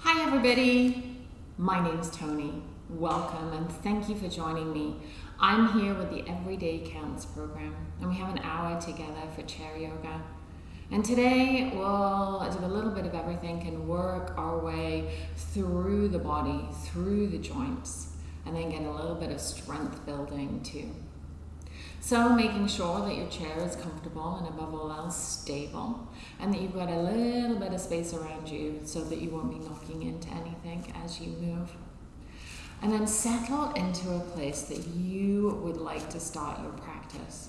Hi, everybody. My name is Tony. Welcome and thank you for joining me. I'm here with the Everyday Counts program, and we have an hour together for chair yoga. And today we'll do a little bit of everything and work our way through the body, through the joints, and then get a little bit of strength building too. So making sure that your chair is comfortable and above all else stable and that you've got a little bit of space around you so that you won't be knocking into anything as you move. And then settle into a place that you would like to start your practice.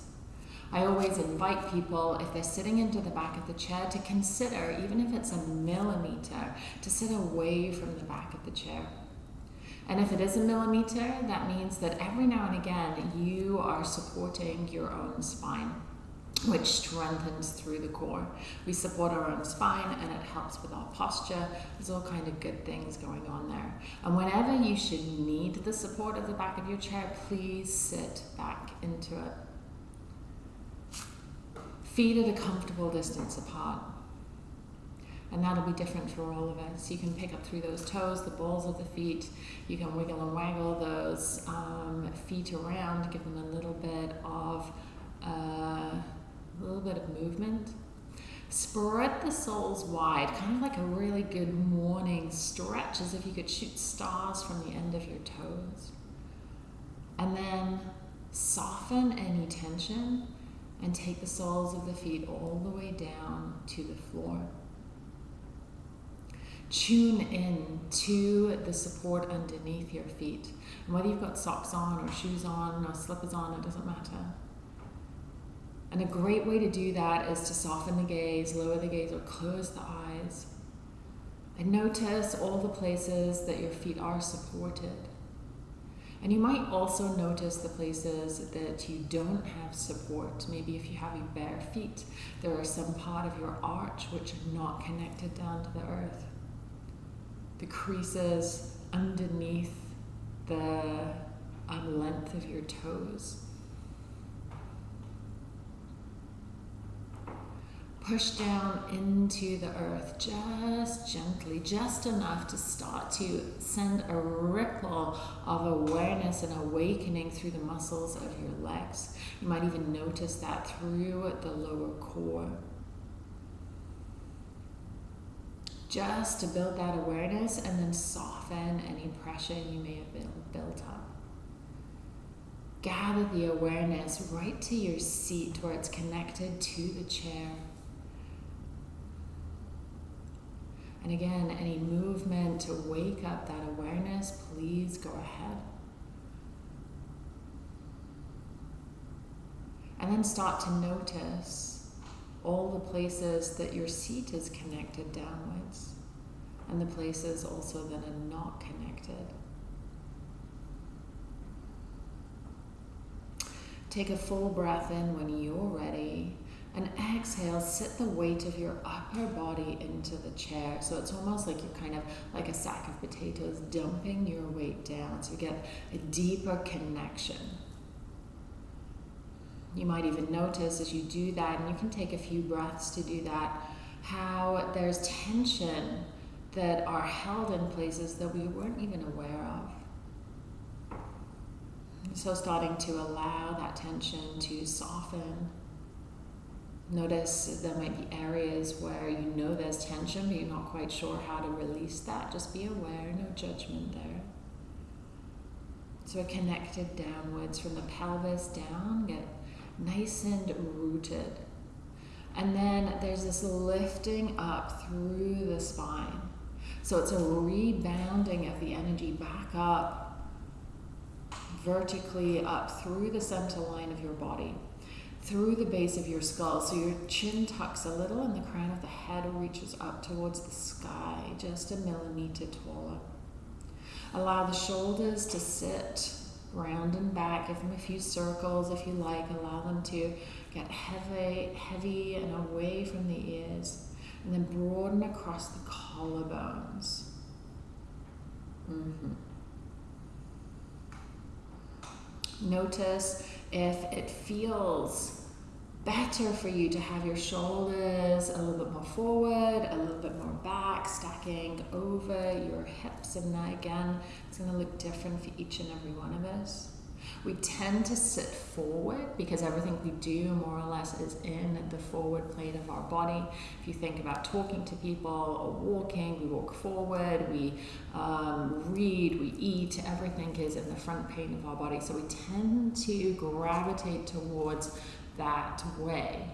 I always invite people, if they're sitting into the back of the chair, to consider, even if it's a millimeter, to sit away from the back of the chair. And if it is a millimeter, that means that every now and again you are supporting your own spine, which strengthens through the core. We support our own spine and it helps with our posture. There's all kind of good things going on there. And whenever you should need the support of the back of your chair, please sit back into it. Feet at a comfortable distance apart and that'll be different for all of us. You can pick up through those toes, the balls of the feet. You can wiggle and waggle those um, feet around, give them a little bit of uh, a little bit of movement. Spread the soles wide, kind of like a really good morning stretch, as if you could shoot stars from the end of your toes. And then soften any tension and take the soles of the feet all the way down to the floor tune in to the support underneath your feet. And whether you've got socks on or shoes on or slippers on, it doesn't matter. And a great way to do that is to soften the gaze, lower the gaze, or close the eyes. And notice all the places that your feet are supported. And you might also notice the places that you don't have support. Maybe if you have your bare feet, there are some part of your arch which are not connected down to the earth the creases underneath the um, length of your toes. Push down into the earth just gently, just enough to start to send a ripple of awareness and awakening through the muscles of your legs. You might even notice that through the lower core. Just to build that awareness and then soften any pressure you may have built up. Gather the awareness right to your seat where it's connected to the chair. And again, any movement to wake up that awareness, please go ahead. And then start to notice all the places that your seat is connected downwards and the places also that are not connected. Take a full breath in when you're ready and exhale, sit the weight of your upper body into the chair. So it's almost like you're kind of like a sack of potatoes dumping your weight down. So you get a deeper connection you might even notice as you do that, and you can take a few breaths to do that, how there's tension that are held in places that we weren't even aware of. So, starting to allow that tension to soften. Notice there might be areas where you know there's tension, but you're not quite sure how to release that. Just be aware, no judgment there. So, we're connected downwards from the pelvis down, get nice and rooted. And then there's this lifting up through the spine. So it's a rebounding of the energy back up, vertically up through the center line of your body, through the base of your skull. So your chin tucks a little and the crown of the head reaches up towards the sky, just a millimeter taller. Allow the shoulders to sit round and back. Give them a few circles if you like. Allow them to get heavy, heavy and away from the ears. And then broaden across the collarbones. Mm-hmm. Notice if it feels better for you to have your shoulders a little bit more forward, a little bit more back, stacking over your hips. And that again, it's going to look different for each and every one of us. We tend to sit forward because everything we do more or less is in the forward plane of our body. If you think about talking to people or walking, we walk forward, we um, read, we eat, everything is in the front plane of our body. So we tend to gravitate towards that way.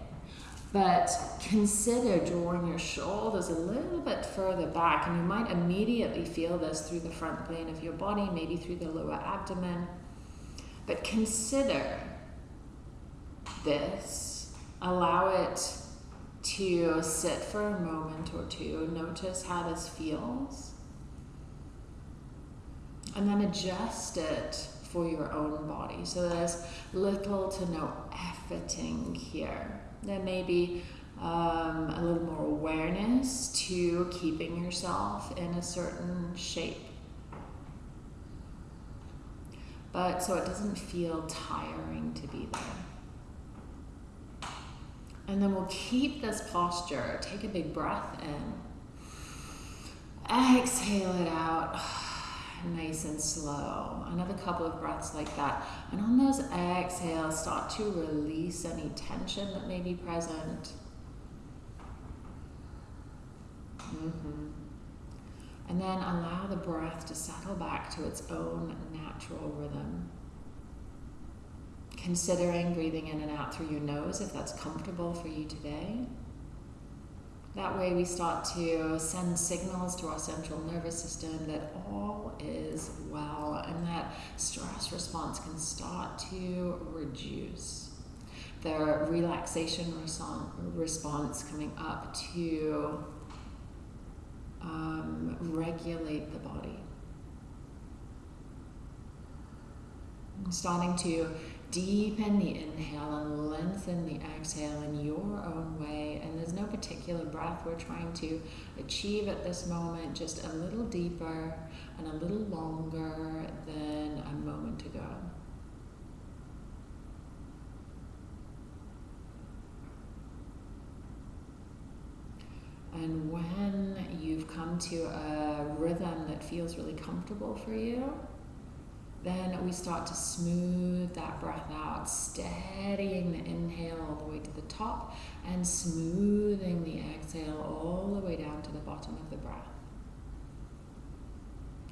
But consider drawing your shoulders a little bit further back, and you might immediately feel this through the front plane of your body, maybe through the lower abdomen. But consider this, allow it to sit for a moment or two, notice how this feels, and then adjust it for your own body. So there's little to no efforting here. There may be um, a little more awareness to keeping yourself in a certain shape. But so it doesn't feel tiring to be there. And then we'll keep this posture. Take a big breath in. Exhale it out nice and slow. Another couple of breaths like that. And on those exhales, start to release any tension that may be present. Mm-hmm. And then allow the breath to settle back to its own natural rhythm. Considering breathing in and out through your nose if that's comfortable for you today. That way, we start to send signals to our central nervous system that all is well and that stress response can start to reduce. The relaxation response coming up to um, regulate the body. I'm starting to deepen the inhale and lengthen the exhale in your own way. And there's no particular breath we're trying to achieve at this moment, just a little deeper and a little longer than a moment ago. And when you've come to a rhythm that feels really comfortable for you, then we start to smooth that breath out, steadying the inhale all the way to the top and smoothing the exhale all the way down to the bottom of the breath.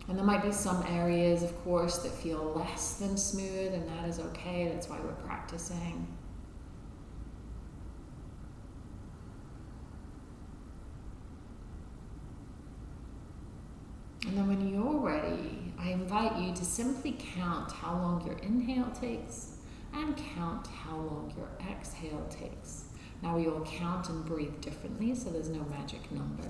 And there might be some areas, of course, that feel less than smooth, and that is okay. That's why we're practicing. And then when you're ready, I invite you to simply count how long your inhale takes and count how long your exhale takes. Now we all count and breathe differently, so there's no magic number.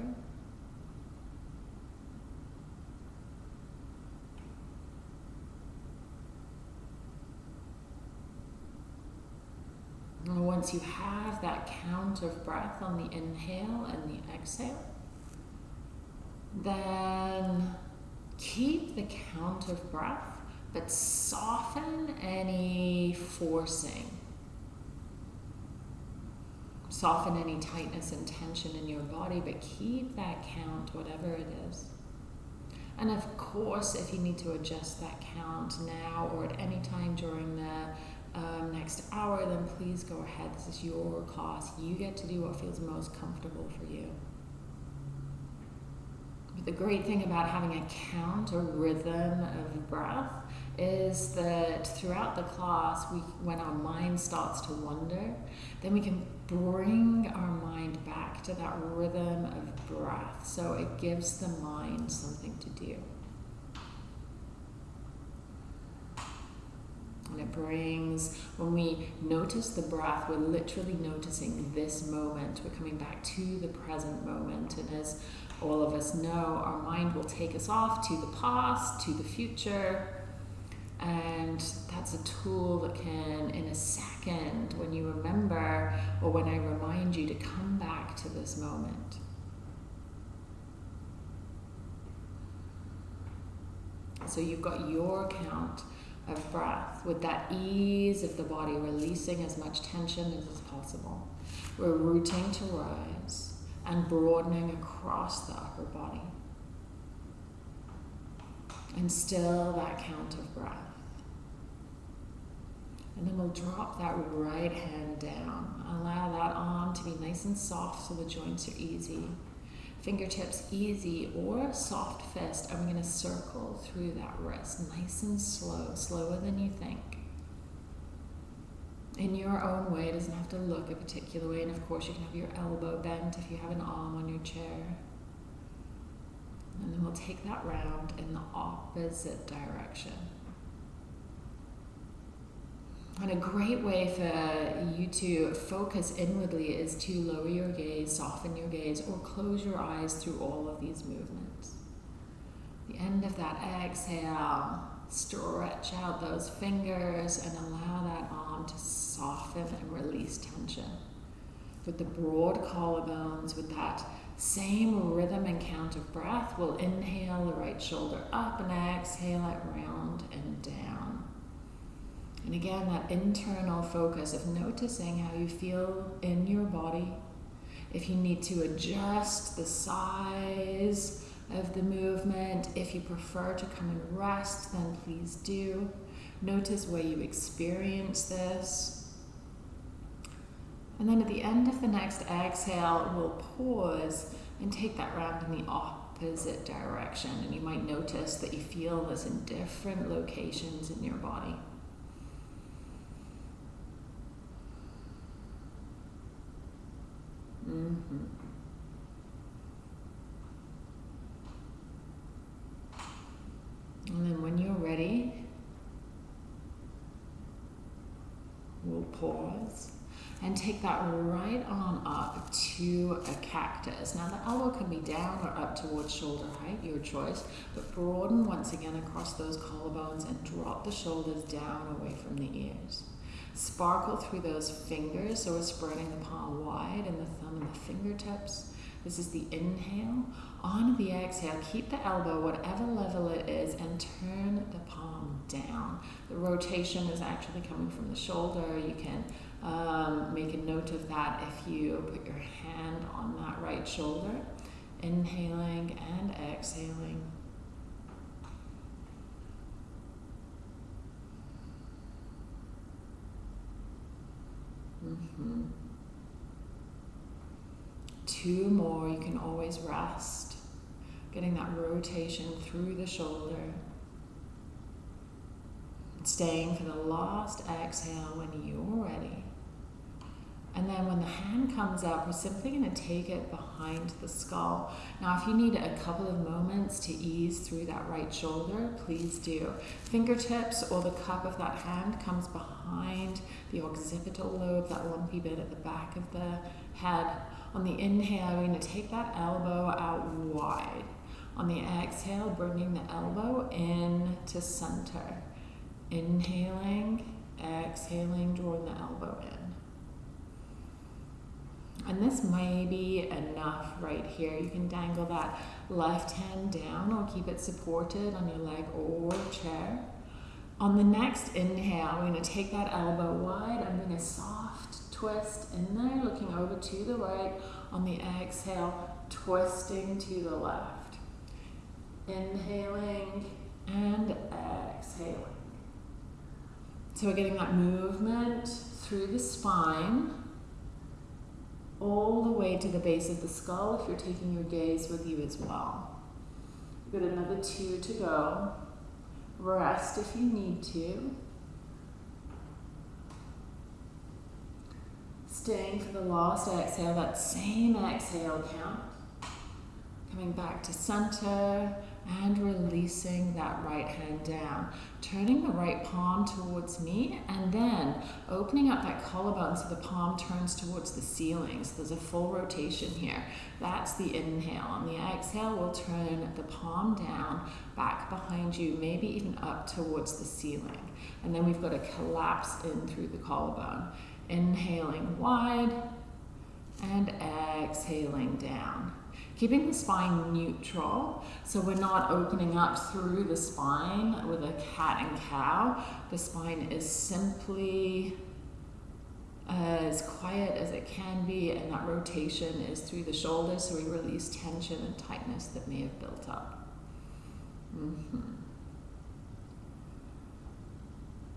And once you have that count of breath on the inhale and the exhale, then keep the count of breath, but soften any forcing. Soften any tightness and tension in your body, but keep that count, whatever it is. And of course, if you need to adjust that count now or at any time during the um, next hour, then please go ahead. This is your class. You get to do what feels most comfortable for you. The great thing about having a count or rhythm of breath is that throughout the class, we, when our mind starts to wander, then we can bring our mind back to that rhythm of breath. So it gives the mind something to do. And it brings, when we notice the breath, we're literally noticing this moment. We're coming back to the present moment. And as all of us know our mind will take us off to the past, to the future. And that's a tool that can, in a second, when you remember or when I remind you to come back to this moment. So you've got your count, of breath with that ease of the body releasing as much tension as is possible. We're rooting to rise and broadening across the upper body. And still that count of breath. And then we'll drop that right hand down. Allow that arm to be nice and soft so the joints are easy. Fingertips easy or soft fist. We're going to circle through that wrist nice and slow, slower than you think. In your own way, it doesn't have to look a particular way. And of course, you can have your elbow bent if you have an arm on your chair. And then we'll take that round in the opposite direction. And a great way for you to focus inwardly is to lower your gaze, soften your gaze, or close your eyes through all of these movements. The end of that exhale, stretch out those fingers and allow that to soften and release tension. With the broad collarbones, with that same rhythm and count of breath, we'll inhale the right shoulder up and exhale it round and down. And again, that internal focus of noticing how you feel in your body. If you need to adjust the size of the movement, if you prefer to come and rest, then please do. Notice where you experience this. And then at the end of the next exhale, we'll pause and take that round in the opposite direction. And you might notice that you feel this in different locations in your body. Mm-hmm. And then when you're ready, we'll pause and take that right arm up to a cactus. Now the elbow can be down or up towards shoulder height, your choice, but broaden once again across those collarbones and drop the shoulders down away from the ears. Sparkle through those fingers, so we're spreading the palm wide and the thumb and the fingertips. This is the inhale. The exhale, keep the elbow whatever level it is and turn the palm down. The rotation is actually coming from the shoulder. You can um, make a note of that if you put your hand on that right shoulder. Inhaling and exhaling. Mm-hmm. Two more, you can always rest. Getting that rotation through the shoulder. Staying for the last exhale when you're ready. And then when the hand comes up, we're simply going to take it behind the skull. Now, if you need a couple of moments to ease through that right shoulder, please do. Fingertips or the cup of that hand comes behind the occipital lobe, that lumpy bit at the back of the head. On the inhale, we're going to take that elbow out wide. On the exhale, bringing the elbow in to center. Inhaling, exhaling, drawing the elbow in. And this may be enough right here. You can dangle that left hand down or keep it supported on your leg or chair. On the next inhale, we're going to take that elbow wide. I'm going to soft twist in there, looking over to the right. On the exhale, twisting to the left. Inhaling and exhaling. So we're getting that movement through the spine all the way to the base of the skull if you're taking your gaze with you as well. You've got another two to go. Rest if you need to. Staying for the last exhale, that same exhale count. Coming back to center and releasing that right hand down. Turning the right palm towards me and then opening up that collarbone so the palm turns towards the ceiling. So there's a full rotation here. That's the inhale. On the exhale, we'll turn the palm down, back behind you, maybe even up towards the ceiling. And then we've got a collapse in through the collarbone. Inhaling wide and exhaling down. Keeping the spine neutral, so we're not opening up through the spine with a cat and cow. The spine is simply as quiet as it can be, and that rotation is through the shoulders, so we release tension and tightness that may have built up. Mm-hmm.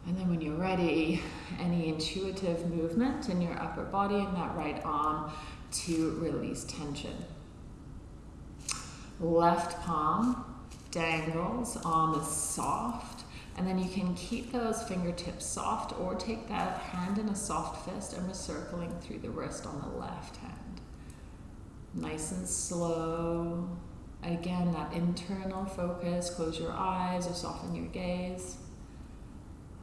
And then when you're ready, any intuitive movement in your upper body and that right arm to release tension. Left palm dangles, arm is soft, and then you can keep those fingertips soft or take that hand in a soft fist and we're circling through the wrist on the left hand. Nice and slow. Again, that internal focus, close your eyes or soften your gaze.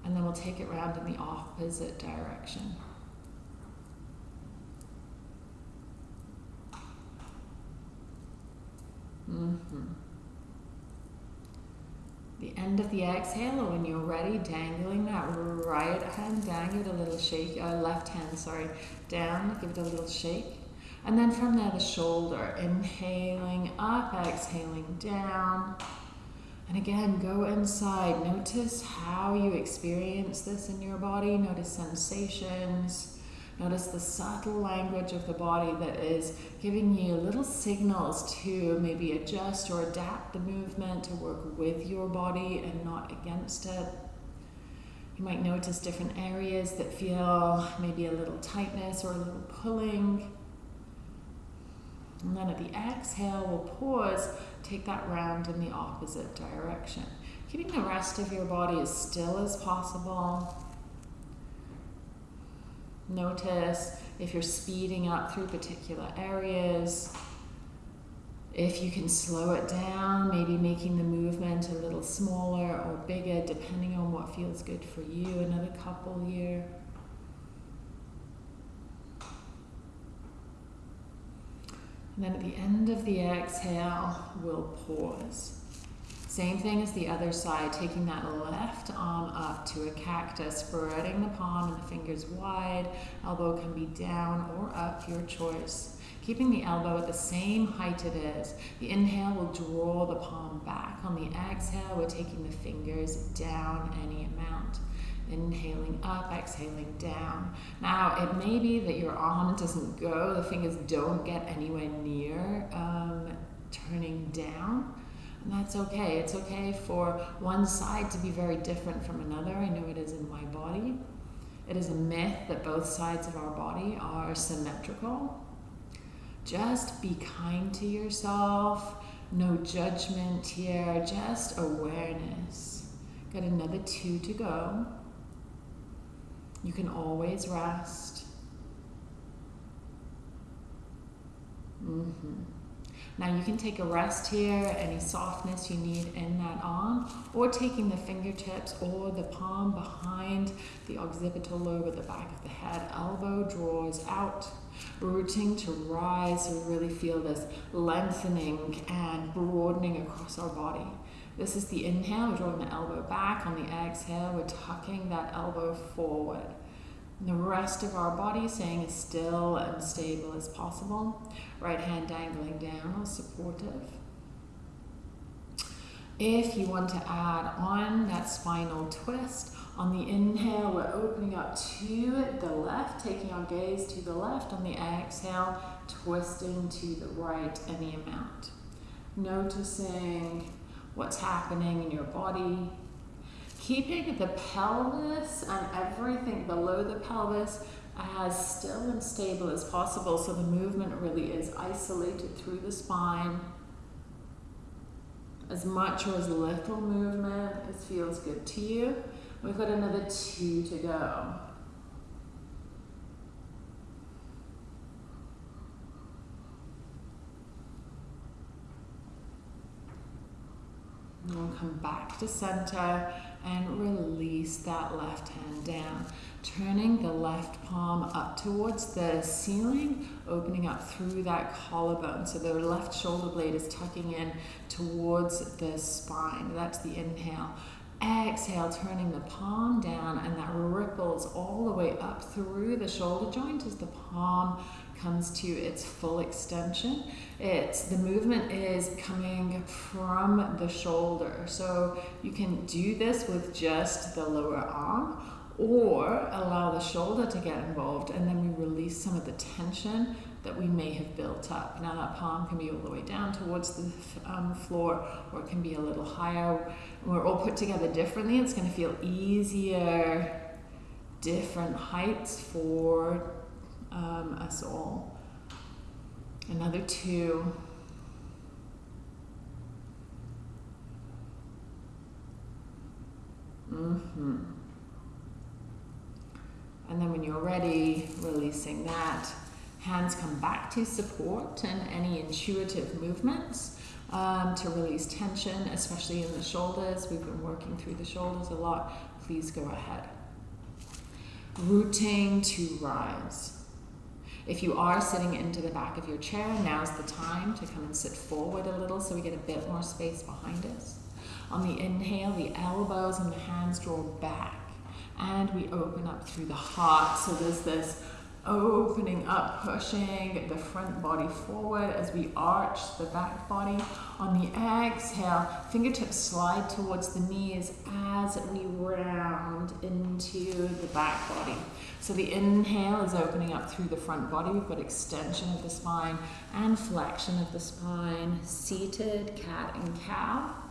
And then we'll take it round in the opposite direction. Mm-hmm. The end of the exhale, when you're ready, dangling that right hand down, give it a little shake, uh, left hand, sorry, down, give it a little shake. And then from there, the shoulder, inhaling up, exhaling down. And again, go inside. Notice how you experience this in your body. Notice sensations. Notice the subtle language of the body that is giving you little signals to maybe adjust or adapt the movement to work with your body and not against it. You might notice different areas that feel maybe a little tightness or a little pulling. And then at the exhale, we'll pause, take that round in the opposite direction. Keeping the rest of your body as still as possible. Notice if you're speeding up through particular areas. If you can slow it down, maybe making the movement a little smaller or bigger, depending on what feels good for you. Another couple here. And then at the end of the exhale, we'll pause. Same thing as the other side, taking that left arm up to a cactus, spreading the palm and the fingers wide. Elbow can be down or up, your choice. Keeping the elbow at the same height it is. The inhale will draw the palm back. On the exhale, we're taking the fingers down any amount. Inhaling up, exhaling down. Now, it may be that your arm doesn't go, the fingers don't get anywhere near um, turning down. And that's okay. It's okay for one side to be very different from another. I know it is in my body. It is a myth that both sides of our body are symmetrical. Just be kind to yourself. No judgment here, just awareness. Got another two to go. You can always rest. Mm-hmm. Now you can take a rest here, any softness you need in that arm, or taking the fingertips or the palm behind the occipital lobe at the back of the head. Elbow draws out, rooting to rise. We really feel this lengthening and broadening across our body. This is the inhale, we're drawing the elbow back. On the exhale, we're tucking that elbow forward. The rest of our body staying as still and stable as possible. Right hand dangling down, supportive. If you want to add on that spinal twist, on the inhale, we're opening up to the left, taking our gaze to the left. On the exhale, twisting to the right any amount. Noticing what's happening in your body, keeping the pelvis and everything below the pelvis as still and stable as possible so the movement really is isolated through the spine. As much or as little movement as feels good to you. We've got another two to go. We'll come back to center and release that left hand down. Turning the left palm up towards the ceiling, opening up through that collarbone. So the left shoulder blade is tucking in towards the spine. That's the inhale. exhale, turning the palm down, and that ripples all the way up through the shoulder joint as the palm comes to its full extension. It's the movement is coming from the shoulder. So you can do this with just the lower arm or allow the shoulder to get involved and then we release some of the tension that we may have built up. Now that palm can be all the way down towards the um, floor or it can be a little higher. We're all put together differently. It's going to feel easier, different heights for um, us all. Another two. Mm-hmm. And then when you're ready, releasing that, hands come back to support and any intuitive movements um, to release tension, especially in the shoulders. We've been working through the shoulders a lot. Please go ahead. Rooting to rise. If you are sitting into the back of your chair, now's the time to come and sit forward a little so we get a bit more space behind us. On the inhale, the elbows and the hands draw back and we open up through the heart. So there's this opening up, pushing the front body forward as we arch the back body. On the exhale, fingertips slide towards the knees as we round into the back body. So the inhale is opening up through the front body. We've got extension of the spine and flexion of the spine. Seated cat and cow.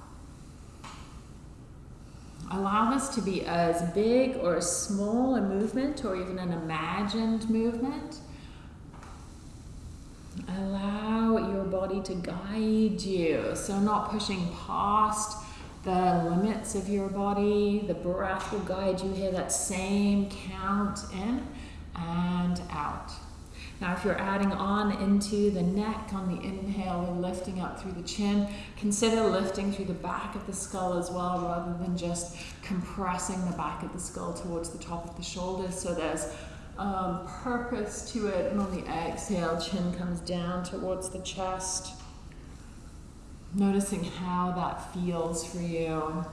Allow this to be as big or as small a movement or even an imagined movement. Allow your body to guide you. So, not pushing past the limits of your body. The breath will guide you here, that same count in and out. Now, if you're adding on into the neck on the inhale and lifting up through the chin, consider lifting through the back of the skull as well, rather than just compressing the back of the skull towards the top of the shoulders. So there's um, purpose to it. And on the exhale, chin comes down towards the chest. Noticing how that feels for you.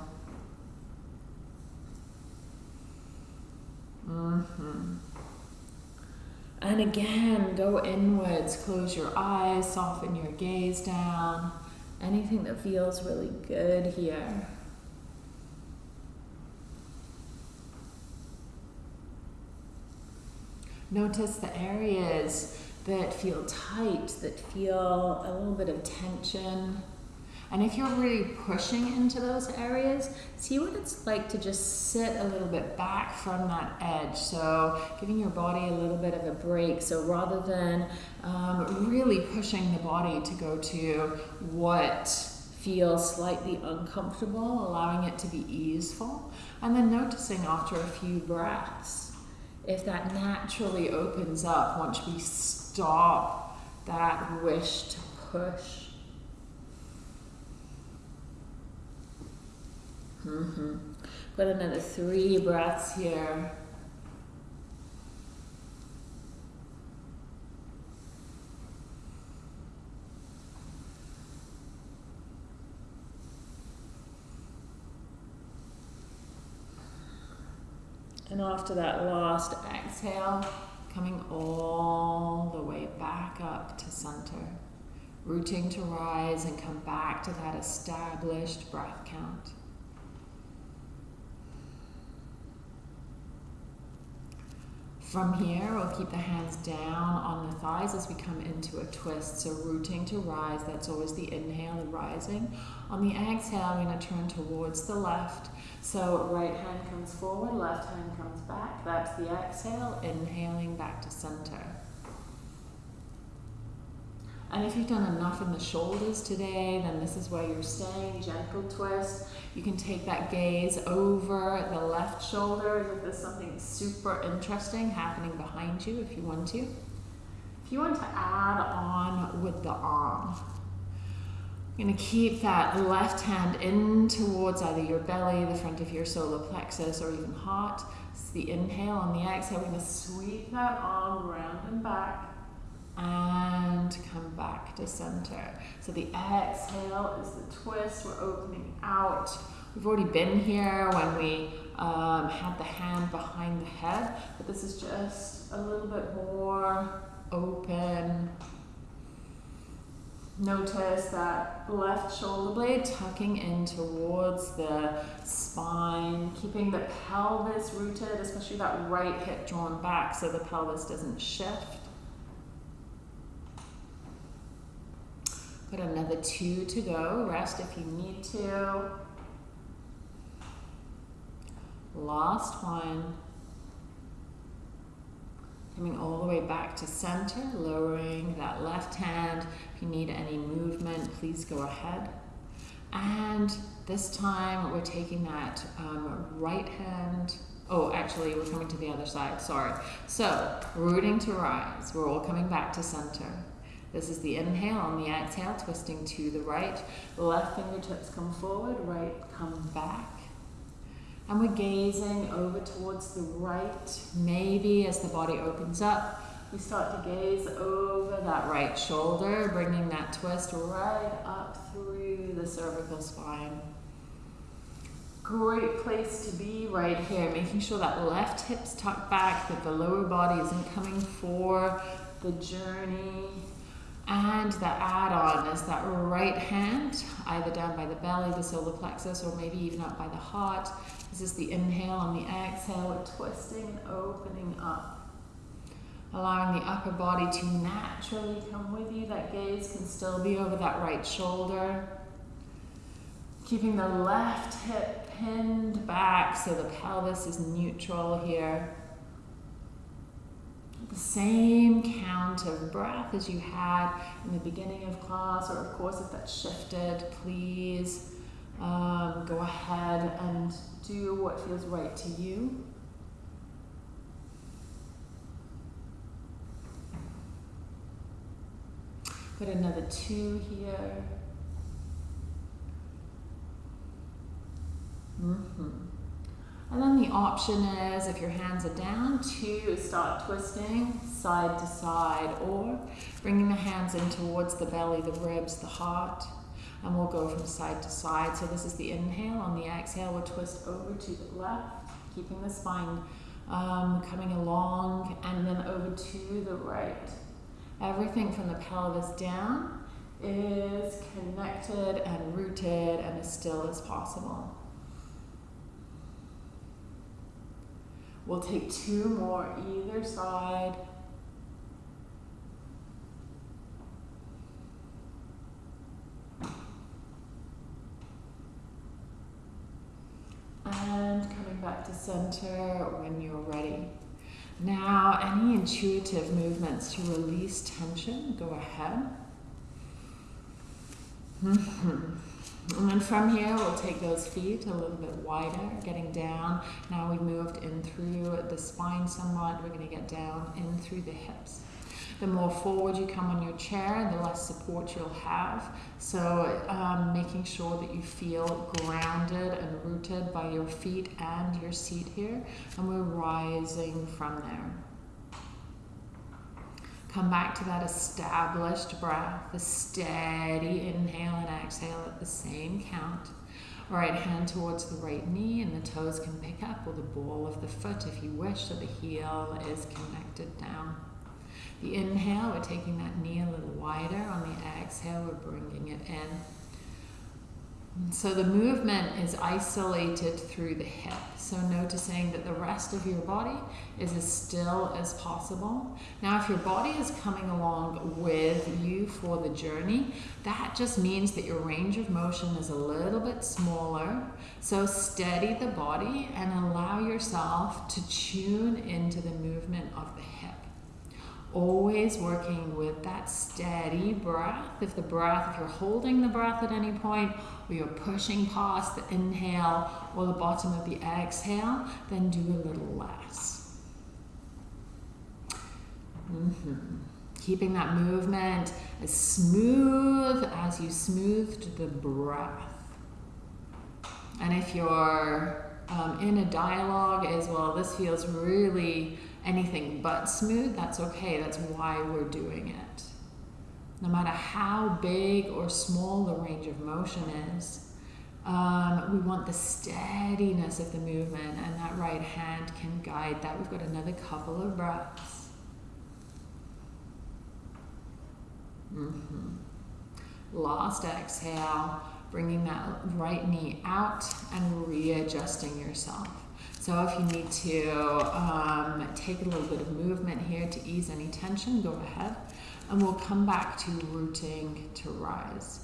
Mm-hmm. And again, go inwards, close your eyes, soften your gaze down. Anything that feels really good here. Notice the areas that feel tight, that feel a little bit of tension. And if you're really pushing into those areas, see what it's like to just sit a little bit back from that edge. So giving your body a little bit of a break. So rather than um, really pushing the body to go to what feels slightly uncomfortable, allowing it to be easeful, and then noticing after a few breaths if that naturally opens up once we stop that wish to push Mm-hmm. Got another three breaths here. And after that last exhale, coming all the way back up to center, rooting to rise and come back to that established breath count. From here, we'll keep the hands down on the thighs as we come into a twist. So rooting to rise, that's always the inhale and rising. On the exhale, I'm going to turn towards the left. So right hand comes forward, left hand comes back. That's the exhale, inhaling back to center. And if you've done enough in the shoulders today, then this is where you're staying. Gentle twist. You can take that gaze over the left shoulder if there's something super interesting happening behind you if you want to. If you want to add on with the arm, you're going to keep that left hand in towards either your belly, the front of your solar plexus, or even heart. It's the inhale. On the exhale, we're going to sweep that arm around and back and come back to center. So the exhale is the twist. We're opening out We've already been here when we um, had the hand behind the head, but this is just a little bit more open. Notice that left shoulder blade tucking in towards the spine, keeping the pelvis rooted, especially that right hip drawn back so the pelvis doesn't shift. Got another two to go. Rest if you need to. Last one. Coming all the way back to center, lowering that left hand. If you need any movement, please go ahead. And this time we're taking that um, right hand. Oh, actually, we're coming to the other side. Sorry. So, rooting to rise. We're all coming back to center. This is the inhale. On the exhale, twisting to the right. Left fingertips come forward, right come back. And we're gazing over towards the right. Maybe as the body opens up, we start to gaze over that right shoulder, bringing that twist right up through the cervical spine. Great place to be right here, making sure that left hip's tucked back, that the lower body isn't coming for the journey. And the add-on is that right hand, either down by the belly, the solar plexus, or maybe even up by the heart. This is the inhale on the exhale, we're twisting and opening up. Allowing the upper body to naturally come with you. That gaze can still be over that right shoulder. Keeping the left hip pinned back so the pelvis is neutral here the same count of breath as you had in the beginning of class, or of course, if that's shifted, please um, go ahead and do what feels right to you. Put another two here. Mm-hmm. And then the option is, if your hands are down, to start twisting side to side or bringing the hands in towards the belly, the ribs, the heart. And we'll go from side to side. So this is the inhale. On the exhale, we'll twist over to the left, keeping the spine um, coming along, and then over to the right. Everything from the pelvis down is connected and rooted and as still as possible. We'll take two more either side. And coming back to center when you're ready. Now, any intuitive movements to release tension, go ahead. Hmm. And then from here, we'll take those feet a little bit wider, getting down. Now we've moved in through the spine somewhat. We're going to get down in through the hips. The more forward you come on your chair, the less support you'll have. So um, making sure that you feel grounded and rooted by your feet and your seat here. And we're rising from there. Come back to that established breath, the steady inhale and exhale at the same count. Right hand towards the right knee, and the toes can pick up, or the ball of the foot if you wish, so the heel is connected down. The inhale, we're taking that knee a little wider. On the exhale, we're bringing it in. So the movement is isolated through the hip. So noticing that the rest of your body is as still as possible. Now, if your body is coming along with you for the journey, that just means that your range of motion is a little bit smaller. So steady the body and allow yourself to tune into the movement of the hip always working with that steady breath. If the breath, if you're holding the breath at any point, or you're pushing past the inhale or the bottom of the exhale, then do a little less. Mm-hmm. Keeping that movement as smooth as you smoothed the breath. And if you're um, in a dialogue as well, this feels really anything but smooth, that's okay. That's why we're doing it. No matter how big or small the range of motion is, Um, we want the steadiness of the movement, and that right hand can guide that. We've got another couple of breaths. Mm-hmm. Last exhale, bringing that right knee out and readjusting yourself. So if you need to um, take a little bit of movement here to ease any tension, go ahead. And we'll come back to rooting to rise.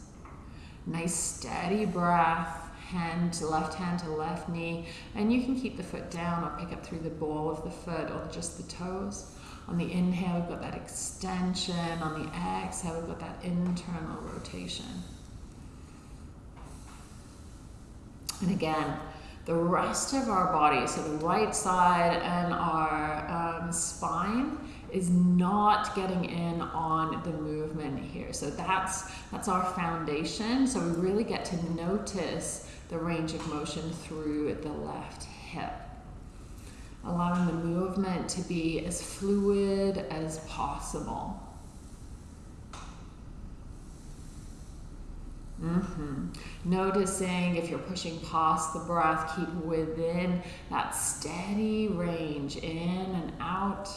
Nice steady breath, hand to left hand to left knee. And you can keep the foot down or pick up through the ball of the foot or just the toes. On the inhale, we've got that extension. On the exhale, we've got that internal rotation. And again, the rest of our body, so the right side and our um, spine, is not getting in on the movement here. So that's that's our foundation. So we really get to notice the range of motion through the left hip. Allowing the movement to be as fluid as possible. Mm-hmm. Noticing if you're pushing past the breath, keep within that steady range in and out.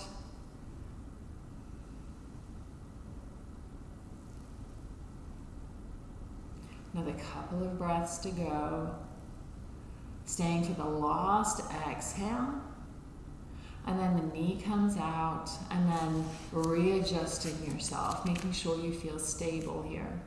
Another couple of breaths to go. Staying for the last exhale. And then the knee comes out, and then readjusting yourself, making sure you feel stable here.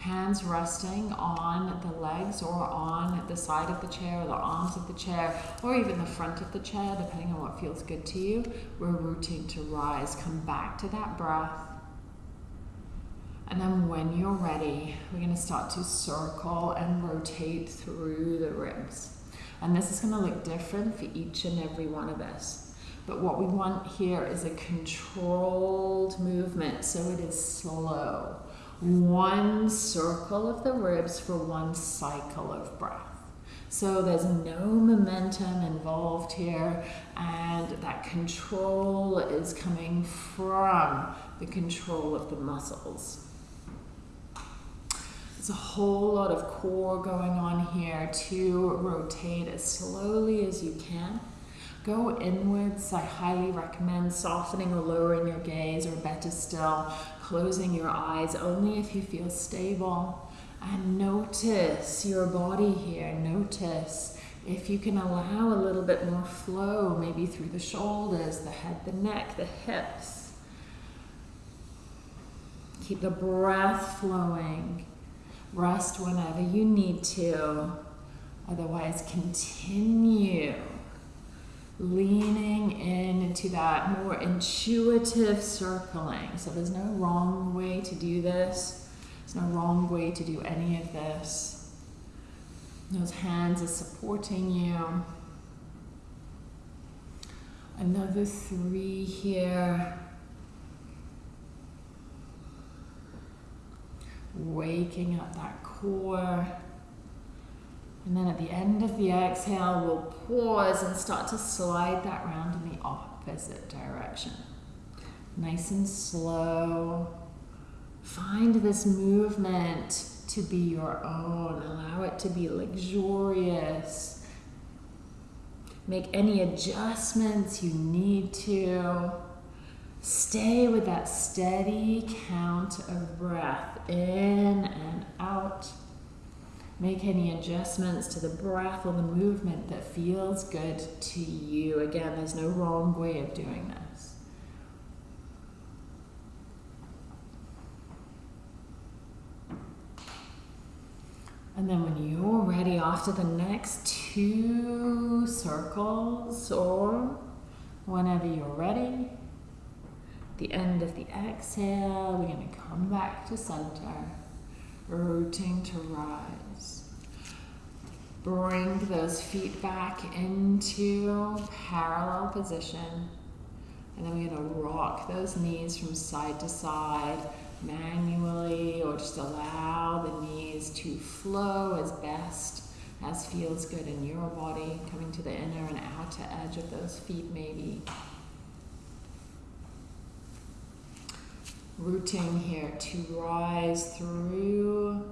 Hands resting on the legs or on the side of the chair or the arms of the chair or even the front of the chair, depending on what feels good to you. We're rooting to rise. Come back to that breath. And then when you're ready, we're going to start to circle and rotate through the ribs. And this is going to look different for each and every one of us. But what we want here is a controlled movement, so it is slow. One circle of the ribs for one cycle of breath. So there's no momentum involved here, and that control is coming from the control of the muscles. There's a whole lot of core going on here to rotate as slowly as you can. Go inwards. I highly recommend softening or lowering your gaze, or better still, closing your eyes only if you feel stable. And notice your body here. Notice if you can allow a little bit more flow, maybe through the shoulders, the head, the neck, the hips. Keep the breath flowing. Rest whenever you need to. Otherwise, continue leaning into that more intuitive circling. So there's no wrong way to do this. There's no wrong way to do any of this. Those hands are supporting you. Another three here. waking up that core. And then at the end of the exhale, we'll pause and start to slide that round in the opposite direction. Nice and slow. Find this movement to be your own. Allow it to be luxurious. Make any adjustments you need to. Stay with that steady count of breath in and out. Make any adjustments to the breath or the movement that feels good to you. Again, there's no wrong way of doing this. And then when you're ready, after the next two circles, or whenever you're ready, the end of the exhale, we're going to come back to center, rooting to rise. Bring those feet back into parallel position. And then we're going to rock those knees from side to side manually or just allow the knees to flow as best as feels good in your body, coming to the inner and outer edge of those feet maybe. rooting here to rise through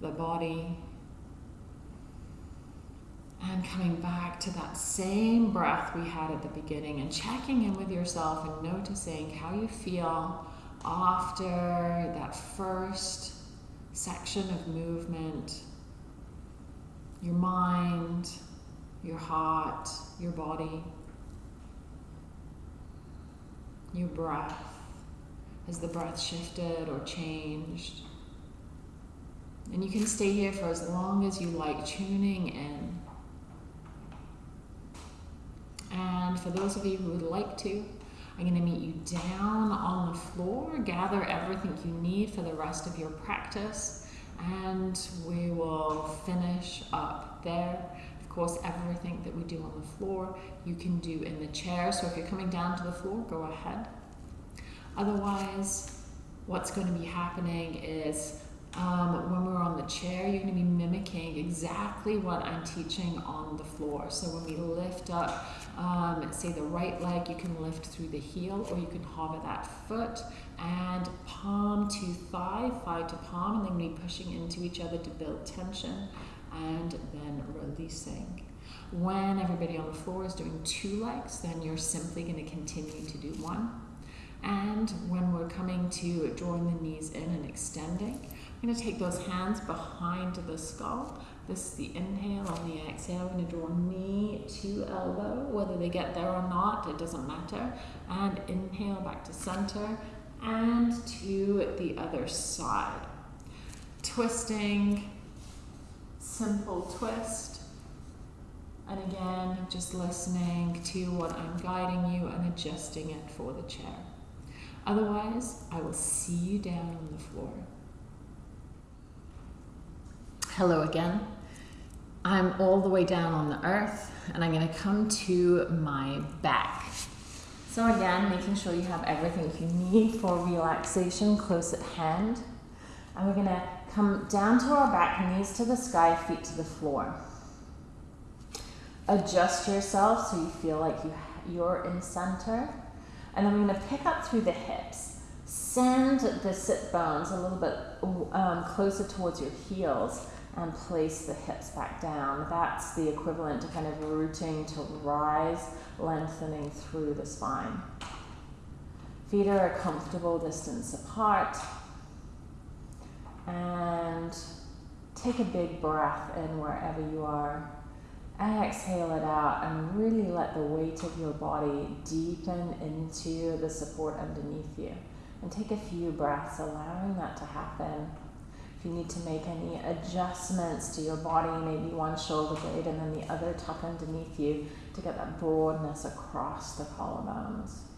the body, And coming back to that same breath we had at the beginning and checking in with yourself and noticing how you feel after that first section of movement. Your mind, your heart, your body, your breath. Has the breath shifted or changed? And you can stay here for as long as you like, tuning in. Um, and for those of you who would like to, I'm going to meet you down on the floor, gather everything you need for the rest of your practice, and we will finish up there. Of course, everything that we do on the floor, you can do in the chair. So if you're coming down to the floor, go ahead. Otherwise, what's going to be happening is um, when we're on the chair, you're going to be mimicking exactly what I'm teaching on the floor. So when we lift up, um, say the right leg, you can lift through the heel or you can hover that foot and palm to thigh, thigh to palm, and then we pushing into each other to build tension and then releasing. When everybody on the floor is doing two legs, then you're simply going to continue to do one. And when we're coming to drawing the knees in and extending, I'm going to take those hands behind the skull. This is the inhale. On the exhale, I'm going to draw knee to elbow. Whether they get there or not, it doesn't matter. And inhale back to center and to the other side. Twisting, simple twist. And again, just listening to what I'm guiding you and adjusting it for the chair. Otherwise, I will see you down on the floor. Hello again. I'm all the way down on the earth and I'm going to come to my back. So, again, making sure you have everything you need for relaxation close at hand. And we're going to come down to our back, knees to the sky, feet to the floor. Adjust yourself so you feel like you, you're in center. And then we're going to pick up through the hips. Send the sit bones a little bit um, closer towards your heels and place the hips back down. That's the equivalent to kind of rooting to rise, lengthening through the spine. Feet are a comfortable distance apart. And take a big breath in wherever you are. Exhale it out and really let the weight of your body deepen into the support underneath you. And take a few breaths, allowing that to happen. If you need to make any adjustments to your body, maybe one shoulder blade and then the other tuck underneath you to get that broadness across the collarbones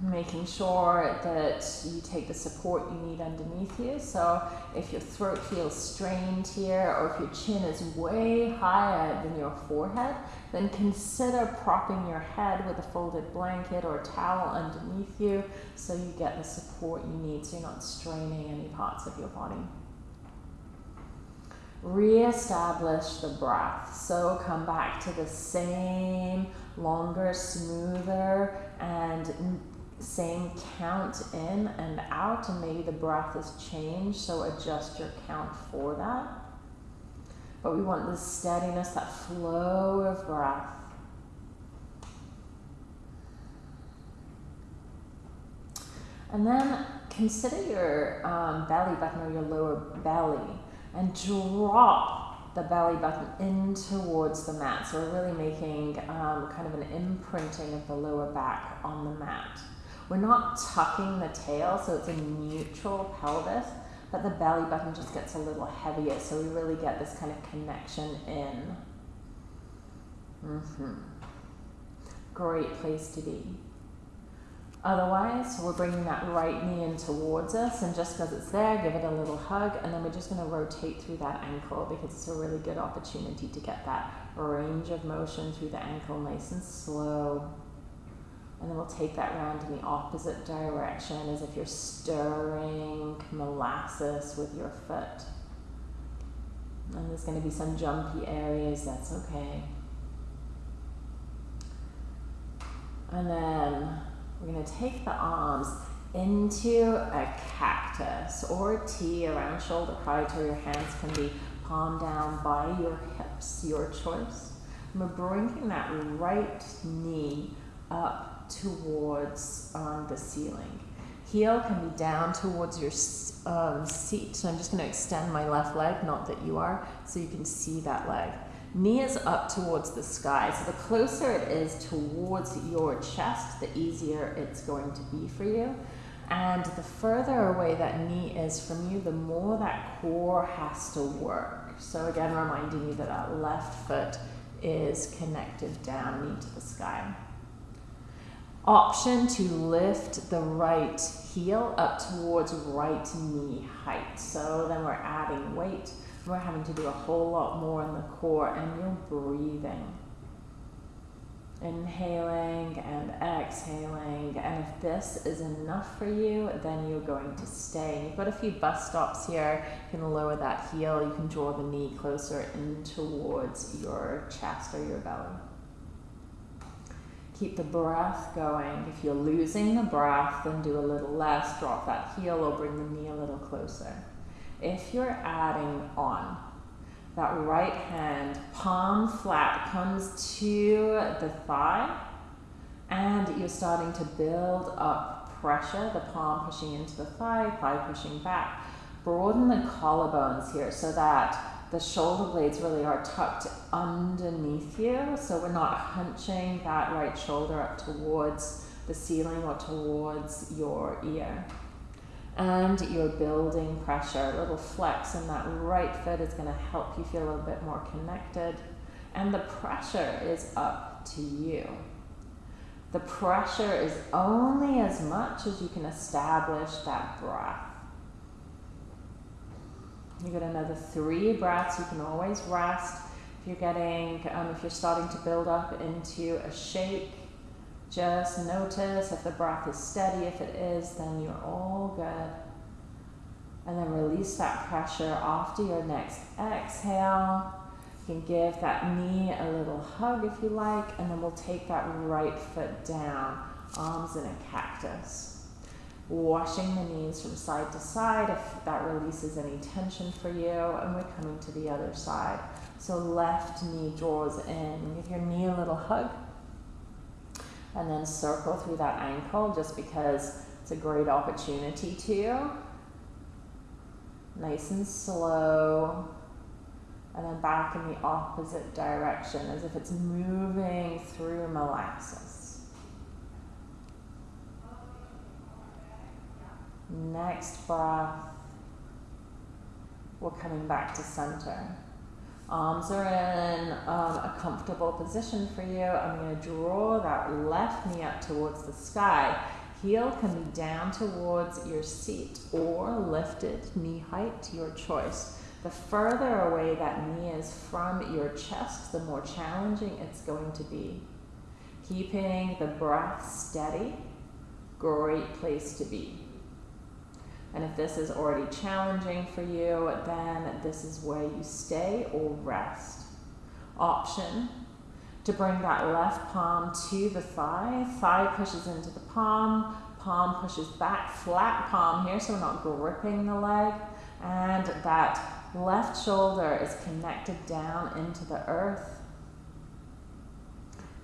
making sure that you take the support you need underneath you. So if your throat feels strained here or if your chin is way higher than your forehead, then consider propping your head with a folded blanket or towel underneath you so you get the support you need so you're not straining any parts of your body. Re-establish the breath. So come back to the same longer, smoother, and same count in and out, and maybe the breath has changed, so adjust your count for that. But we want this steadiness, that flow of breath. And then consider your um, belly button or your lower belly and drop the belly button in towards the mat. So we're really making um, kind of an imprinting of the lower back on the mat. We're not tucking the tail, so it's a neutral pelvis, but the belly button just gets a little heavier, so we really get this kind of connection in. Mm-hmm. Great place to be. Otherwise, we're bringing that right knee in towards us, and just because it's there, give it a little hug, and then we're just going to rotate through that ankle because it's a really good opportunity to get that range of motion through the ankle nice and slow. And then we'll take that round in the opposite direction as if you're stirring molasses with your foot. And there's going to be some jumpy areas, that's okay. And then we're going to take the arms into a cactus or T around shoulder height, or your hands can be palm down by your hips, your choice. And we're bringing that right knee up towards um, the ceiling. Heel can be down towards your um, seat. So I'm just going to extend my left leg, not that you are, so you can see that leg. Knee is up towards the sky. So the closer it is towards your chest, the easier it's going to be for you. And the further away that knee is from you, the more that core has to work. So again, reminding you that that left foot is connected down, knee to the sky. Option to lift the right heel up towards right knee height. So then we're adding weight. We're having to do a whole lot more in the core and you're breathing. Inhaling and exhaling. And if this is enough for you, then you're going to stay. You've got a few bus stops here. You can lower that heel. You can draw the knee closer in towards your chest or your belly. Keep the breath going. If you're losing the breath, then do a little less. Drop that heel or bring the knee a little closer. If you're adding on, that right hand, palm flat, comes to the thigh, and you're starting to build up pressure, the palm pushing into the thigh, thigh pushing back. Broaden the collarbones here so that the shoulder blades really are tucked underneath you, so we're not hunching that right shoulder up towards the ceiling or towards your ear and you're building pressure. A little flex in that right foot is going to help you feel a little bit more connected. And the pressure is up to you. The pressure is only as much as you can establish that breath. You get another three breaths. You can always rest. You're getting, um, if you're starting to build up into a shake, just notice if the breath is steady. If it is, then you're all good. And then release that pressure after your next exhale. You can give that knee a little hug if you like, and then we'll take that right foot down, arms in a cactus. Washing the knees from side to side if that releases any tension for you, and we're coming to the other side. So left knee draws in. Give your knee a little hug and then circle through that ankle just because it's a great opportunity to. Nice and slow. And then back in the opposite direction as if it's moving through molasses. Next breath, we're coming back to center. Arms are in um, a comfortable position for you. I'm going to draw that left knee up towards the sky. Heel can be down towards your seat or lifted, knee height to your choice. The further away that knee is from your chest, the more challenging it's going to be. Keeping the breath steady, great place to be. And if this is already challenging for you, then this is where you stay or rest. Option to bring that left palm to the thigh. Thigh pushes into the palm, palm pushes back, flat palm here, so we're not gripping the leg. And that left shoulder is connected down into the earth.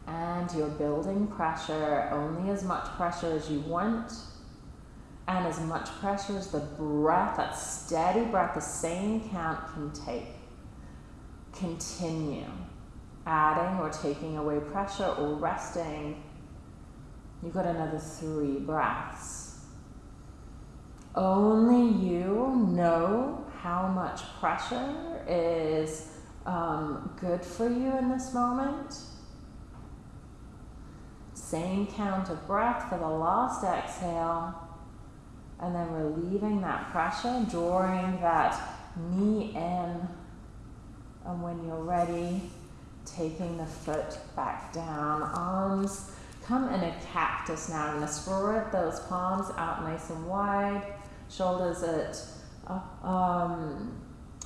And you're building pressure, only as much pressure as you want and as much pressure as the breath, that steady breath, the same count can take. Continue adding or taking away pressure or resting. You've got another three breaths. Only you know how much pressure is um, good for you in this moment. Same count of breath for the last exhale. And then relieving that pressure, drawing that knee in. And when you're ready, taking the foot back down. Arms come in a cactus now. I'm to spread those palms out nice and wide. Shoulders at uh, um,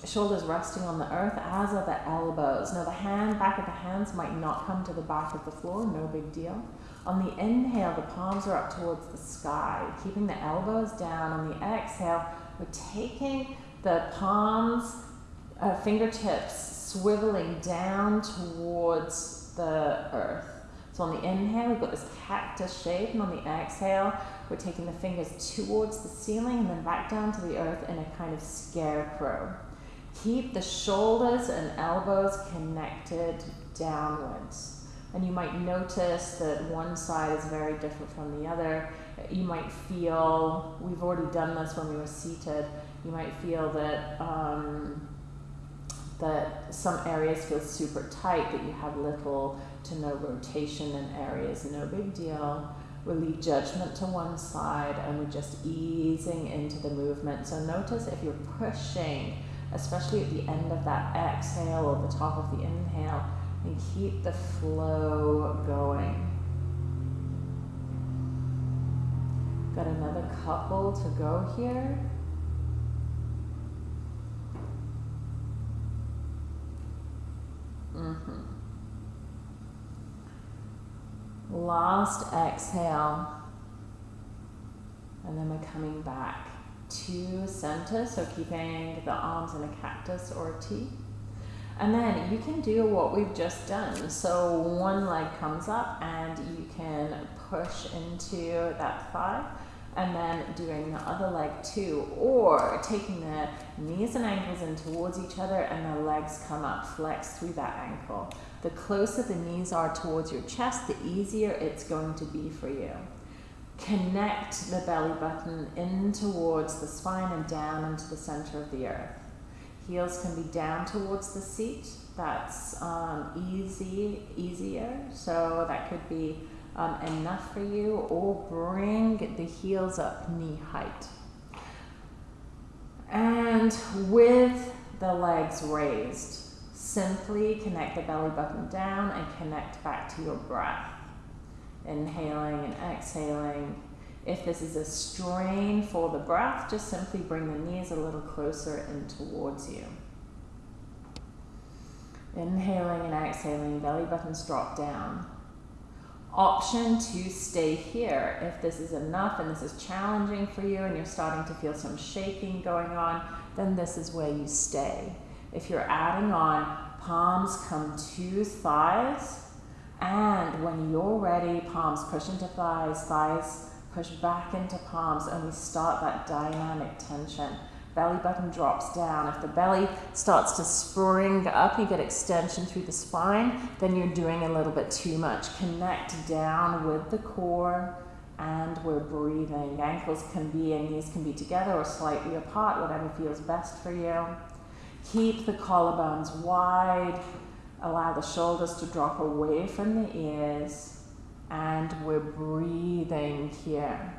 shoulders resting on the earth, as are the elbows. Now the hand, back of the hands might not come to the back of the floor, no big deal. On the inhale, the palms are up towards the sky, keeping the elbows down. On the exhale, we're taking the palms uh, fingertips swiveling down towards the earth. So on the inhale, we've got this cactus shape, and on the exhale, we're taking the fingers towards the ceiling and then back down to the earth in a kind of scarecrow. Keep the shoulders and elbows connected downwards. And you might notice that one side is very different from the other. You might feel, we've already done this when we were seated, you might feel that um, that some areas feel super tight, that you have little to no rotation in areas, no big deal. We leave judgment to one side and we're just easing into the movement. So notice if you're pushing, especially at the end of that exhale or the top of the inhale, and keep the flow going. Got another couple to go here. Mm-hmm. Last exhale. And then we're coming back to center, so keeping the arms in a cactus or a T. And then you can do what we've just done. So one leg comes up and you can push into that thigh and then doing the other leg too, or taking the knees and ankles in towards each other and the legs come up, flex through that ankle. The closer the knees are towards your chest, the easier it's going to be for you. Connect the belly button in towards the spine and down into the center of the earth. Heels can be down towards the seat. That's um, easy, easier. So that could be um, enough for you, or bring the heels up knee height. And with the legs raised, simply connect the belly button down and connect back to your breath. Inhaling and exhaling. If this is a strain for the breath, just simply bring the knees a little closer in towards you. Inhaling and exhaling, belly buttons drop down option to stay here. If this is enough and this is challenging for you and you're starting to feel some shaking going on, then this is where you stay. If you're adding on, palms come to thighs, and when you're ready, palms push into thighs, thighs push back into palms, and we start that dynamic tension belly button drops down. If the belly starts to spring up, you get extension through the spine, then you're doing a little bit too much. Connect down with the core and we're breathing. Ankles can be and knees can be together or slightly apart, whatever feels best for you. Keep the collarbones wide. Allow the shoulders to drop away from the ears. And we're breathing here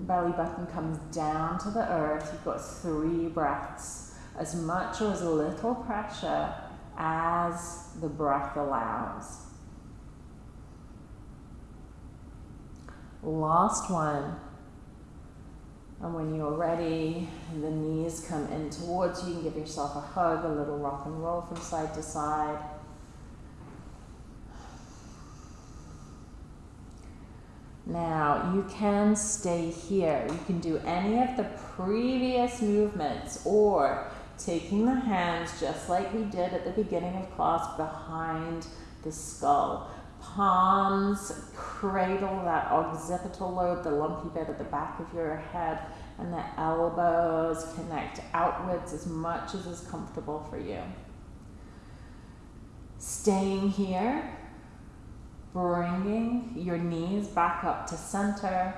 belly button comes down to the earth. You've got three breaths, as much or as little pressure as the breath allows. Last one. And when you're ready, the knees come in towards you. You can give yourself a hug, a little rock and roll from side to side. Now you can stay here. You can do any of the previous movements or taking the hands just like we did at the beginning of class behind the skull. Palms cradle that occipital lobe, the lumpy bit at the back of your head, and the elbows connect outwards as much as is comfortable for you. Staying here, bringing your knees back up to center.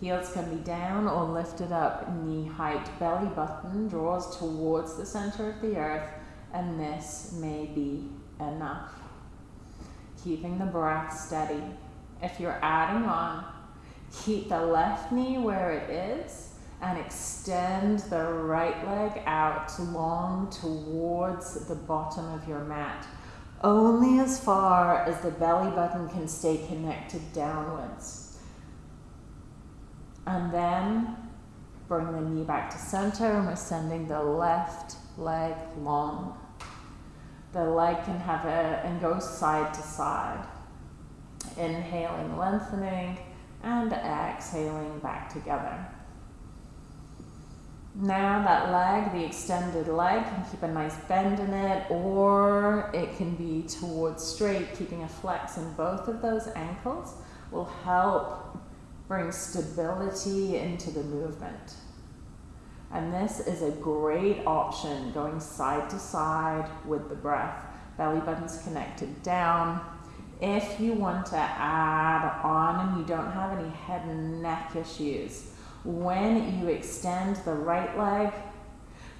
Heels can be down or lifted up knee height. Belly button draws towards the center of the earth, and this may be enough. Keeping the breath steady. If you're adding on, keep the left knee where it is and extend the right leg out long towards the bottom of your mat only as far as the belly button can stay connected downwards. And then bring the knee back to center and we're sending the left leg long. The leg can have a, and go side to side. Inhaling, lengthening, and exhaling back together. Now that leg, the extended leg, can keep a nice bend in it, or it can be towards straight, keeping a flex in both of those ankles will help bring stability into the movement. And this is a great option going side to side with the breath. Belly button's connected down. If you want to add on and you don't have any head and neck issues, when you extend the right leg,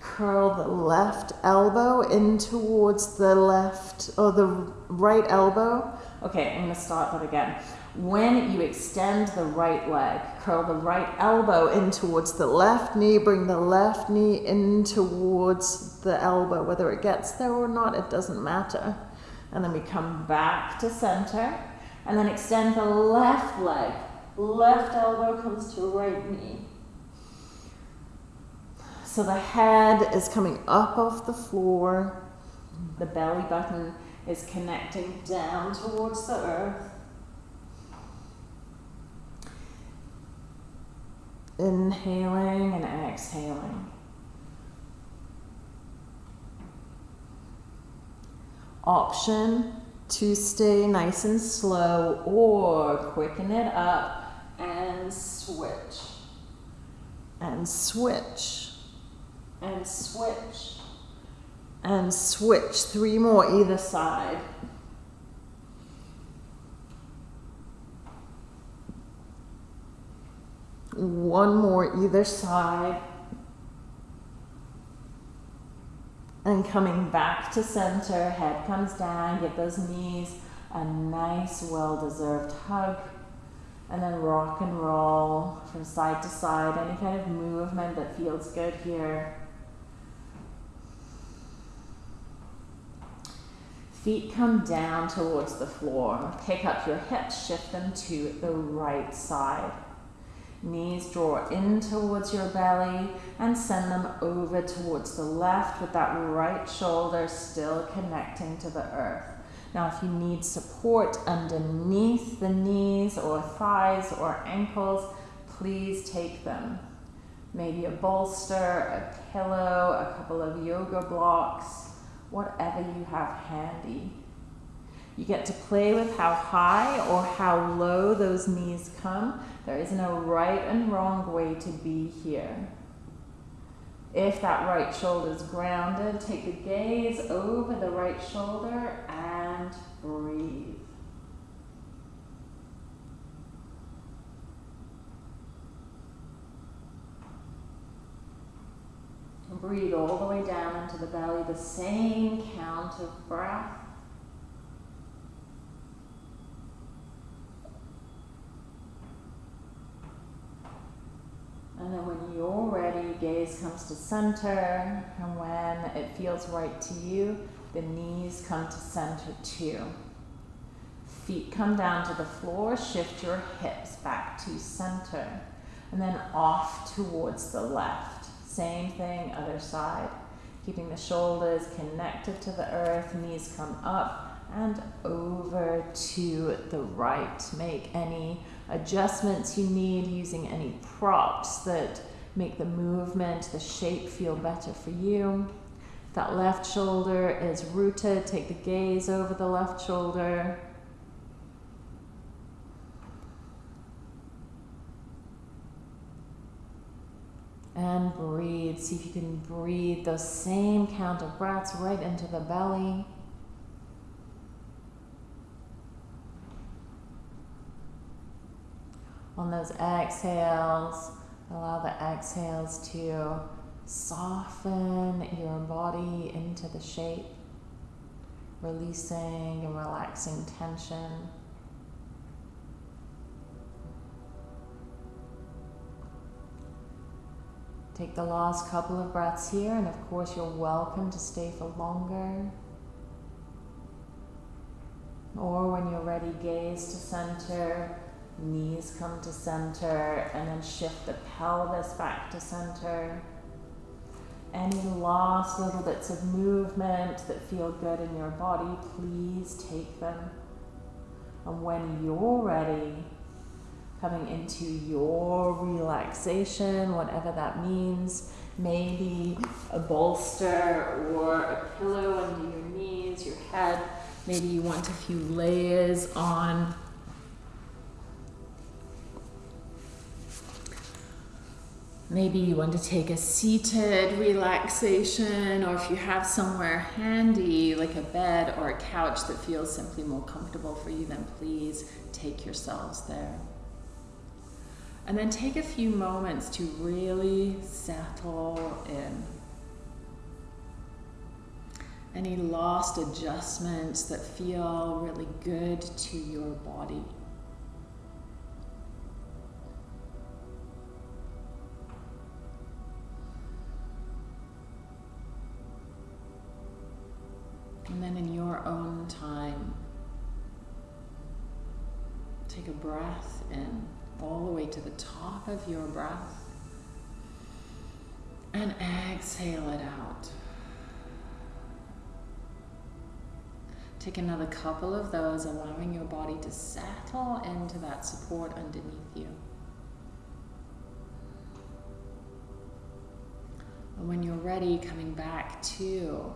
curl the left elbow in towards the left or the right elbow. Okay, I'm going to start that again. When you extend the right leg, curl the right elbow in towards the left knee, bring the left knee in towards the elbow. Whether it gets there or not, it doesn't matter. And then we come back to center and then extend the left leg Left elbow comes to right knee. So the head is coming up off the floor. The belly button is connecting down towards the earth. Inhaling and exhaling. Option to stay nice and slow or quicken it up and switch. And switch. And switch. And switch. Three more either side. One more either side. And coming back to center, head comes down, give those knees a nice, well deserved hug and then rock and roll from side to side, any kind of movement that feels good here. Feet come down towards the floor. Pick up your hips, shift them to the right side. Knees draw in towards your belly and send them over towards the left with that right shoulder still connecting to the earth. Now, if you need support underneath the knees or thighs or ankles, please take them. Maybe a bolster, a pillow, a couple of yoga blocks, whatever you have handy. You get to play with how high or how low those knees come. There is no right and wrong way to be here. If that right shoulder is grounded, take the gaze over the right shoulder and breathe. breathe all the way down into the belly, the same count of breath. And then when you're ready, gaze comes to center. And when it feels right to you, the knees come to center too. Feet come down to the floor. Shift your hips back to center. And then off towards the left. Same thing, other side. Keeping the shoulders connected to the earth. Knees come up and over to the right. Make any adjustments you need using any props that make the movement, the shape feel better for you. That left shoulder is rooted, take the gaze over the left shoulder. And breathe. See if you can breathe those same count of breaths right into the belly. On those exhales, allow the exhales to soften your body into the shape, releasing and relaxing tension. Take the last couple of breaths here, and of course, you're welcome to stay for longer. Or when you're ready, gaze to center Knees come to center and then shift the pelvis back to center. Any last little bits of movement that feel good in your body, please take them. And when you're ready, coming into your relaxation, whatever that means, maybe a bolster or a pillow under your knees, your head. Maybe you want a few layers on. Maybe you want to take a seated relaxation, or if you have somewhere handy, like a bed or a couch that feels simply more comfortable for you, then please take yourselves there. And then take a few moments to really settle in. Any lost adjustments that feel really good to your body. And then in your own time, take a breath in all the way to the top of your breath and exhale it out. Take another couple of those, allowing your body to settle into that support underneath you. And when you're ready, coming back to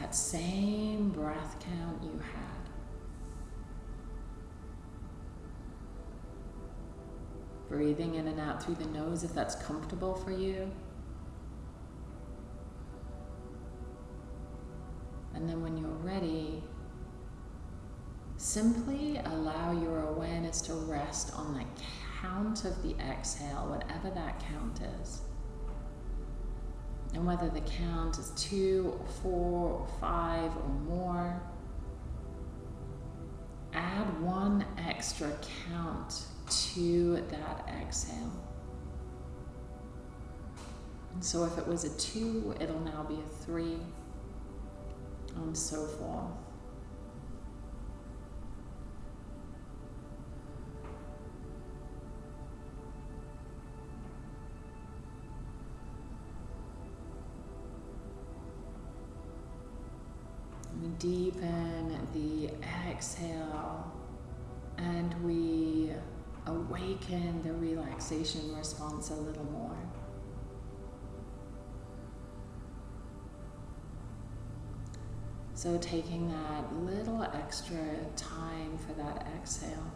that same breath count you had. Breathing in and out through the nose if that's comfortable for you. And then when you're ready, simply allow your awareness to rest on the count of the exhale, whatever that count is. And whether the count is two or four or five or more, add one extra count to that exhale. And so if it was a two, it'll now be a three, and so forth. Deepen the exhale and we awaken the relaxation response a little more. So, taking that little extra time for that exhale.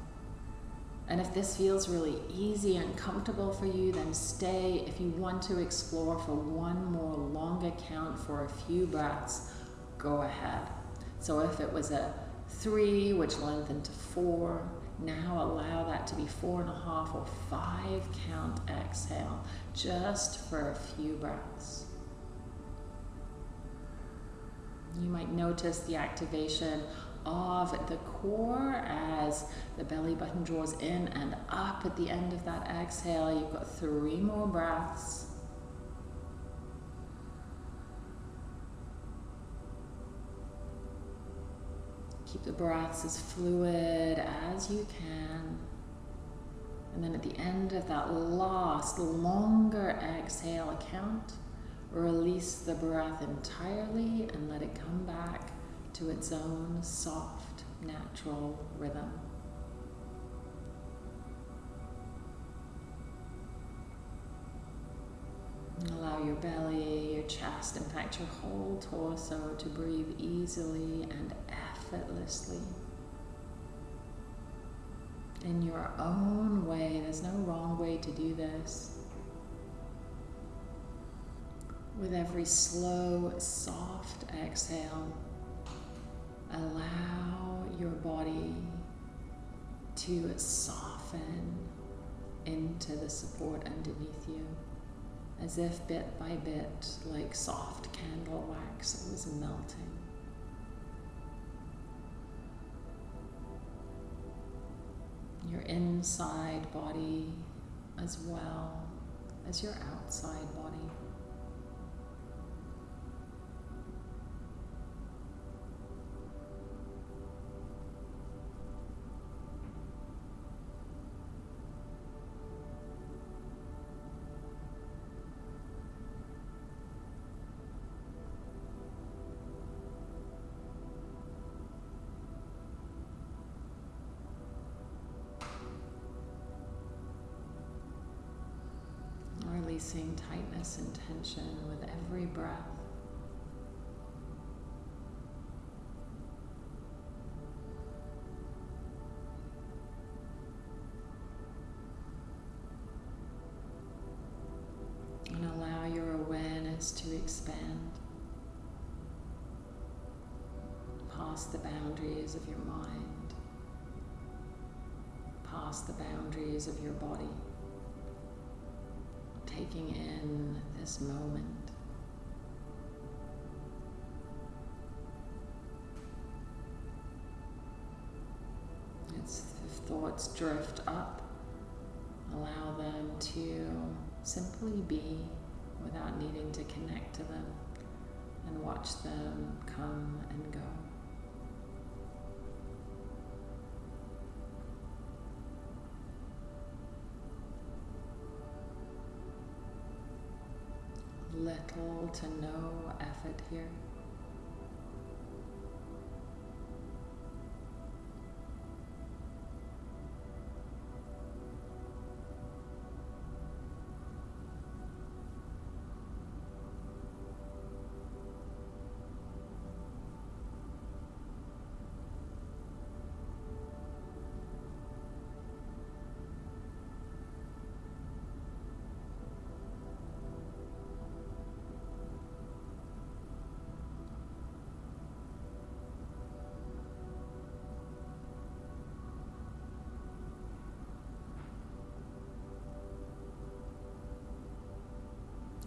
And if this feels really easy and comfortable for you, then stay. If you want to explore for one more longer count for a few breaths, go ahead. So, if it was a three, which lengthened to four, now allow that to be four and a half or five count exhale, just for a few breaths. You might notice the activation of the core as the belly button draws in and up at the end of that exhale. You've got three more breaths. Keep the breaths as fluid as you can. And then at the end of that last, longer exhale count, release the breath entirely and let it come back to its own soft, natural rhythm. allow your belly, your chest, in fact, your whole torso to breathe easily and effortlessly. In your own way, there's no wrong way to do this. With every slow, soft exhale, allow your body to soften into the support underneath you, as if bit by bit, like soft candle wax, it was melting. Your inside body as well as your outside body. Releasing tightness and tension with every breath. And allow your awareness to expand. Past the boundaries of your mind, past the boundaries of your body taking in this moment. It's, if thoughts drift up, allow them to simply be without needing to connect to them and watch them come and go. Little to no effort here.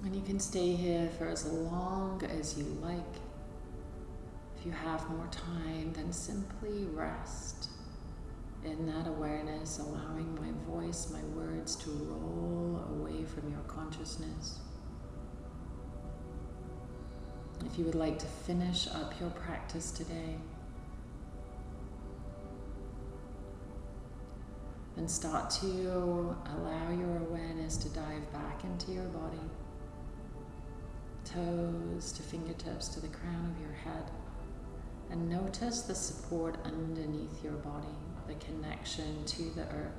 And you can stay here for as long as you like. If you have more time, then simply rest in that awareness, allowing my voice, my words to roll away from your consciousness. If you would like to finish up your practice today, then start to allow your awareness to dive back into your body toes to fingertips to the crown of your head. And notice the support underneath your body, the connection to the earth.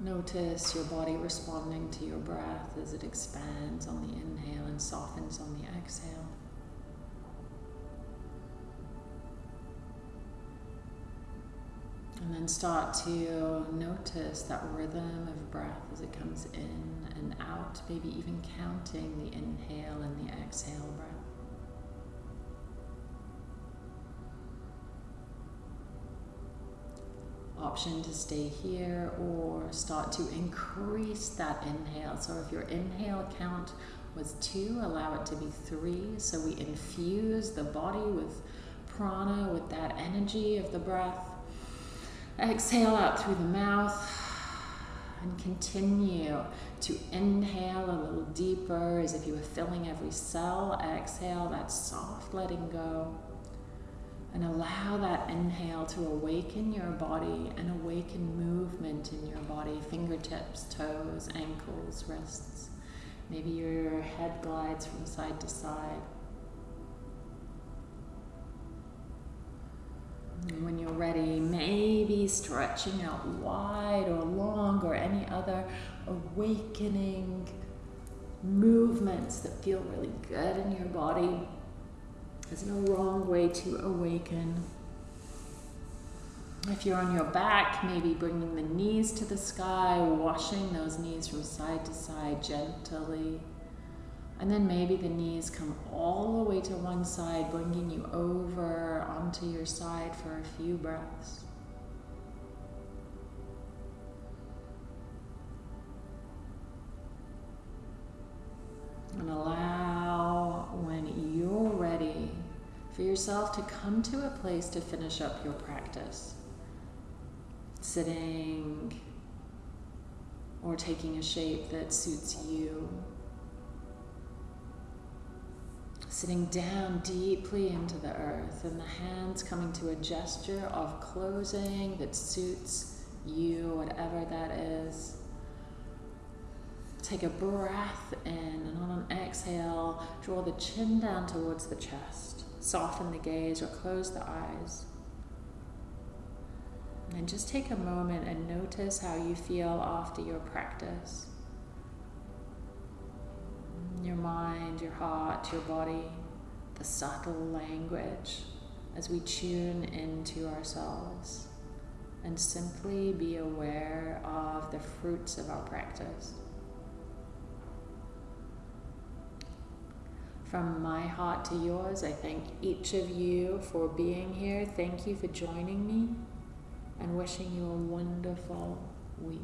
Notice your body responding to your breath as it expands on the inhale and softens on the exhale. And then start to notice that rhythm of breath as it comes in and out, maybe even counting the inhale and the exhale breath. Option to stay here or start to increase that inhale. So if your inhale count was two, allow it to be three. So we infuse the body with prana, with that energy of the breath Exhale out through the mouth and continue to inhale a little deeper as if you were filling every cell. Exhale that soft letting go. And allow that inhale to awaken your body and awaken movement in your body fingertips, toes, ankles, wrists. Maybe your head glides from side to side. When you're ready, maybe stretching out wide or long or any other awakening movements that feel really good in your body. There's no wrong way to awaken. If you're on your back, maybe bringing the knees to the sky, washing those knees from side to side gently. And then maybe the knees come all the way to one side, bringing you over onto your side for a few breaths. And allow, when you're ready, for yourself to come to a place to finish up your practice. Sitting or taking a shape that suits you sitting down deeply into the earth and the hands coming to a gesture of closing that suits you, whatever that is. Take a breath in and on an exhale, draw the chin down towards the chest. Soften the gaze or close the eyes. And just take a moment and notice how you feel after your practice. Your mind, your heart, your body, the subtle language as we tune into ourselves and simply be aware of the fruits of our practice. From my heart to yours, I thank each of you for being here. Thank you for joining me and wishing you a wonderful week.